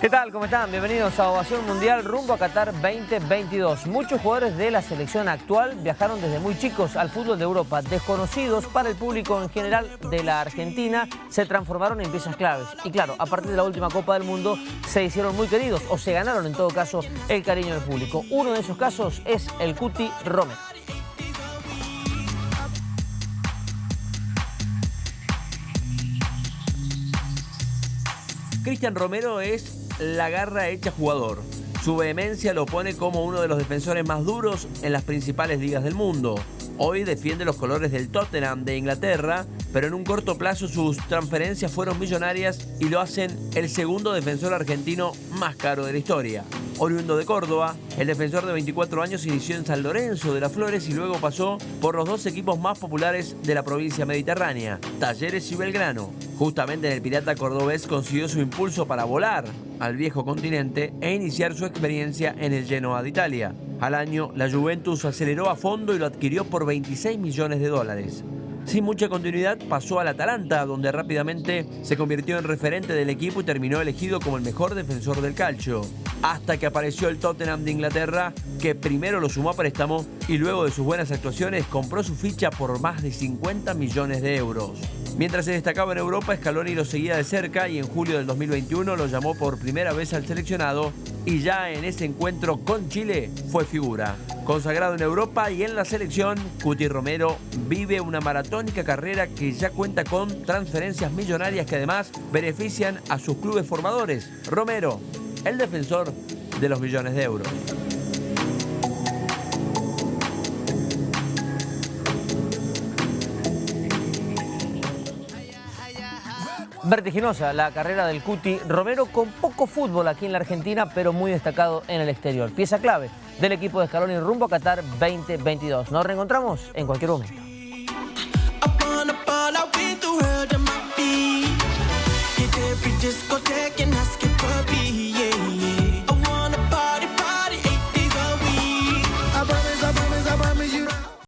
¿Qué tal? ¿Cómo están? Bienvenidos a Ovación Mundial rumbo a Qatar 2022. Muchos jugadores de la selección actual viajaron desde muy chicos al fútbol de Europa. Desconocidos para el público en general de la Argentina, se transformaron en piezas claves. Y claro, a partir de la última Copa del Mundo se hicieron muy queridos o se ganaron en todo caso el cariño del público. Uno de esos casos es el Cuti Romero. Cristian Romero es la garra hecha jugador. Su vehemencia lo pone como uno de los defensores más duros en las principales ligas del mundo. Hoy defiende los colores del Tottenham de Inglaterra, pero en un corto plazo sus transferencias fueron millonarias y lo hacen el segundo defensor argentino más caro de la historia. Oriundo de Córdoba, el defensor de 24 años inició en San Lorenzo de las Flores y luego pasó por los dos equipos más populares de la provincia mediterránea, Talleres y Belgrano. Justamente en el Pirata Cordobés consiguió su impulso para volar al viejo continente e iniciar su experiencia en el Genoa de Italia. Al año, la Juventus aceleró a fondo y lo adquirió por 26 millones de dólares. Sin mucha continuidad pasó al Atalanta, donde rápidamente se convirtió en referente del equipo y terminó elegido como el mejor defensor del calcio. Hasta que apareció el Tottenham de Inglaterra, que primero lo sumó a préstamo y luego de sus buenas actuaciones compró su ficha por más de 50 millones de euros. Mientras se destacaba en Europa, Scaloni lo seguía de cerca y en julio del 2021 lo llamó por primera vez al seleccionado y ya en ese encuentro con Chile fue figura. Consagrado en Europa y en la selección, Cuti Romero vive una maratónica carrera que ya cuenta con transferencias millonarias que además benefician a sus clubes formadores. Romero, el defensor de los millones de euros. Vertiginosa la carrera del Cuti Romero con poco fútbol aquí en la Argentina, pero muy destacado en el exterior. Pieza clave del equipo de Scaloni rumbo a Qatar 2022. Nos reencontramos en cualquier momento.